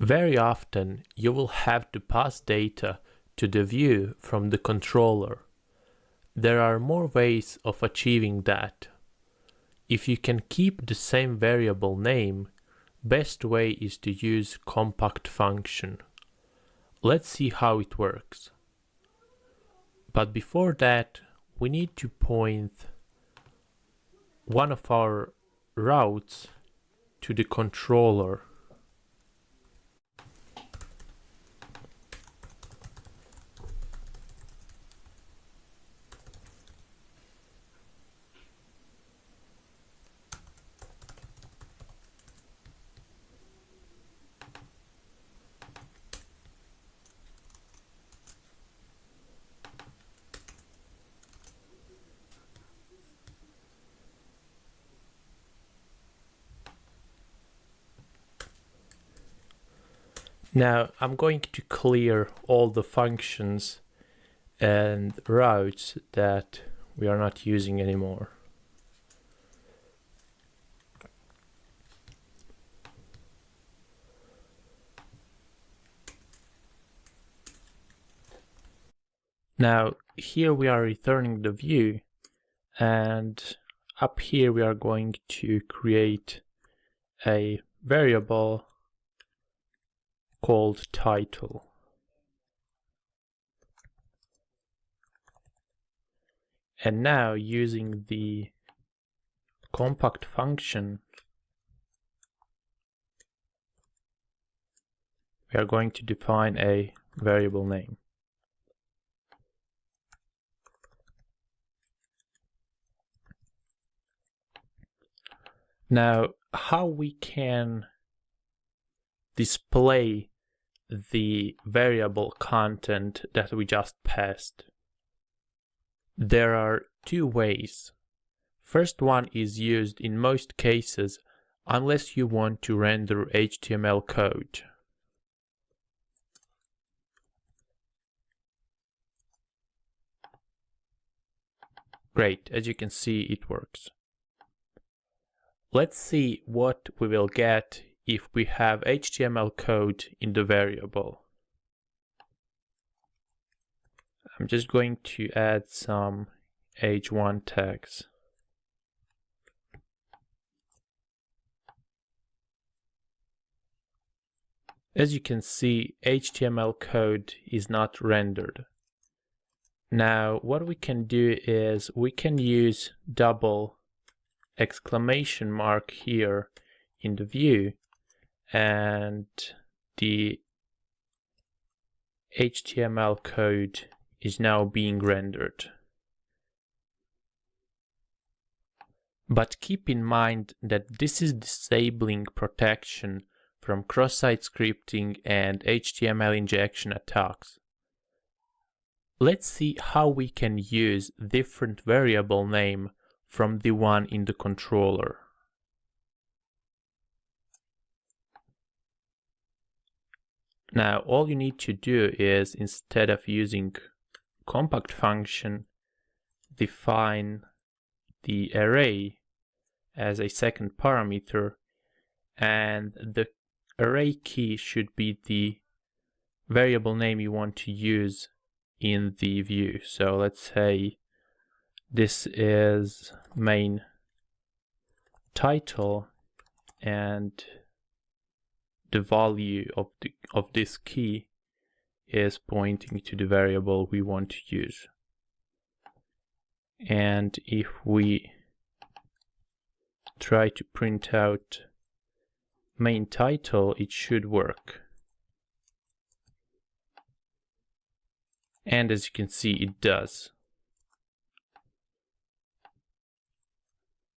Very often you will have to pass data to the view from the controller. There are more ways of achieving that. If you can keep the same variable name, best way is to use compact function. Let's see how it works. But before that, we need to point one of our routes to the controller Now I'm going to clear all the functions and routes that we are not using anymore. Now here we are returning the view and up here we are going to create a variable called title. And now using the compact function, we are going to define a variable name. Now, how we can display the variable content that we just passed. There are two ways. First one is used in most cases unless you want to render HTML code. Great, as you can see it works. Let's see what we will get if we have HTML code in the variable. I'm just going to add some h1 tags. As you can see, HTML code is not rendered. Now, what we can do is we can use double exclamation mark here in the view and the HTML code is now being rendered. But keep in mind that this is disabling protection from cross-site scripting and HTML injection attacks. Let's see how we can use different variable name from the one in the controller. Now all you need to do is instead of using compact function define the array as a second parameter and the array key should be the variable name you want to use in the view. So let's say this is main title and the value of, the, of this key is pointing to the variable we want to use. And if we try to print out main title, it should work. And as you can see, it does.